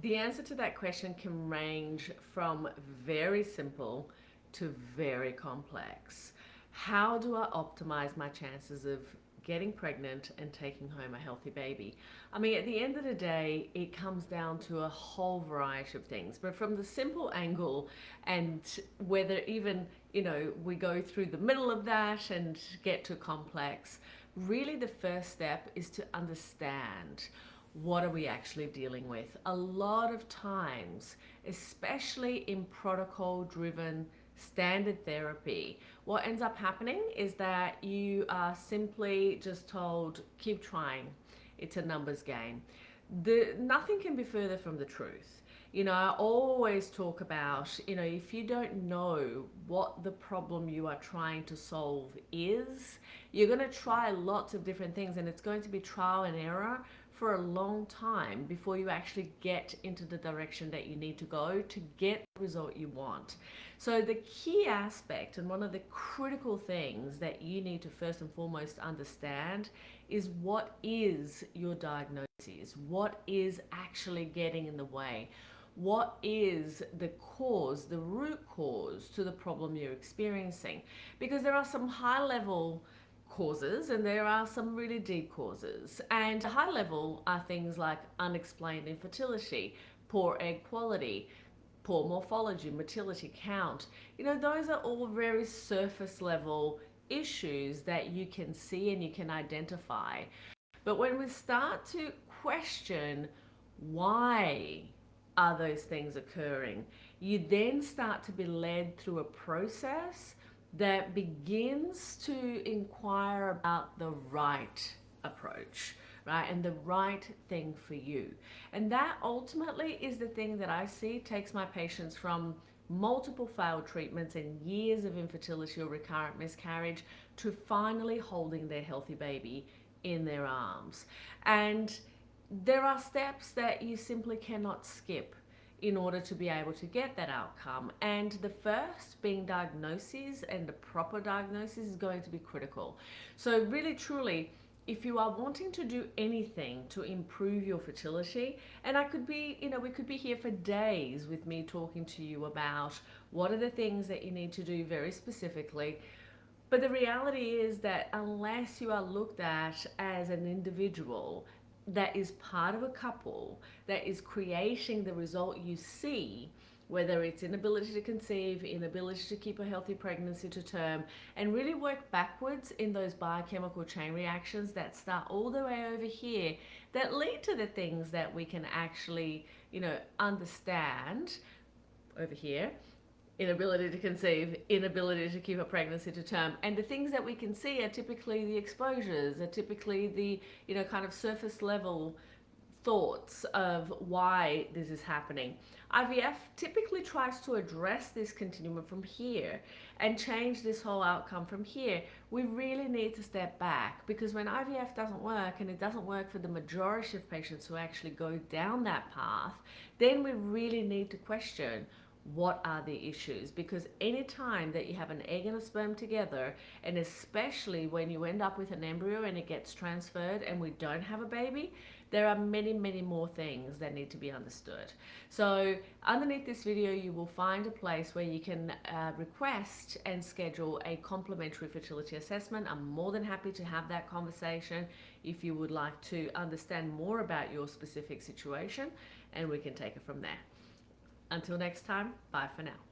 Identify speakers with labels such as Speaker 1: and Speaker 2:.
Speaker 1: The answer to that question can range from very simple to very complex. How do I optimize my chances of getting pregnant and taking home a healthy baby? I mean, at the end of the day, it comes down to a whole variety of things. But from the simple angle and whether even, you know, we go through the middle of that and get to complex, really the first step is to understand what are we actually dealing with? A lot of times, especially in protocol driven standard therapy, what ends up happening is that you are simply just told, keep trying. It's a numbers game. The, nothing can be further from the truth. You know, I always talk about, you know, if you don't know what the problem you are trying to solve is, you're going to try lots of different things and it's going to be trial and error for a long time before you actually get into the direction that you need to go to get the result you want. So the key aspect and one of the critical things that you need to first and foremost understand is what is your diagnosis? What is actually getting in the way? What is the cause, the root cause to the problem you're experiencing? Because there are some high level causes and there are some really deep causes. And high level are things like unexplained infertility, poor egg quality, poor morphology, motility count. You know, those are all very surface level issues that you can see and you can identify. But when we start to question why are those things occurring, you then start to be led through a process that begins to inquire about the right approach right and the right thing for you. And that ultimately is the thing that I see takes my patients from multiple failed treatments and years of infertility or recurrent miscarriage to finally holding their healthy baby in their arms. And there are steps that you simply cannot skip in order to be able to get that outcome. And the first being diagnosis and the proper diagnosis is going to be critical. So really truly, if you are wanting to do anything to improve your fertility, and I could be, you know, we could be here for days with me talking to you about what are the things that you need to do very specifically. But the reality is that unless you are looked at as an individual that is part of a couple that is creating the result you see whether it's inability to conceive, inability to keep a healthy pregnancy to term, and really work backwards in those biochemical chain reactions that start all the way over here that lead to the things that we can actually, you know, understand over here inability to conceive, inability to keep a pregnancy to term. And the things that we can see are typically the exposures, are typically the, you know, kind of surface level thoughts of why this is happening. IVF typically tries to address this continuum from here and change this whole outcome from here. We really need to step back because when IVF doesn't work and it doesn't work for the majority of patients who actually go down that path, then we really need to question what are the issues? Because anytime that you have an egg and a sperm together and especially when you end up with an embryo and it gets transferred and we don't have a baby there are many many more things that need to be understood. So underneath this video you will find a place where you can uh, request and schedule a complimentary fertility assessment. I'm more than happy to have that conversation if you would like to understand more about your specific situation and we can take it from there until next time, bye for now.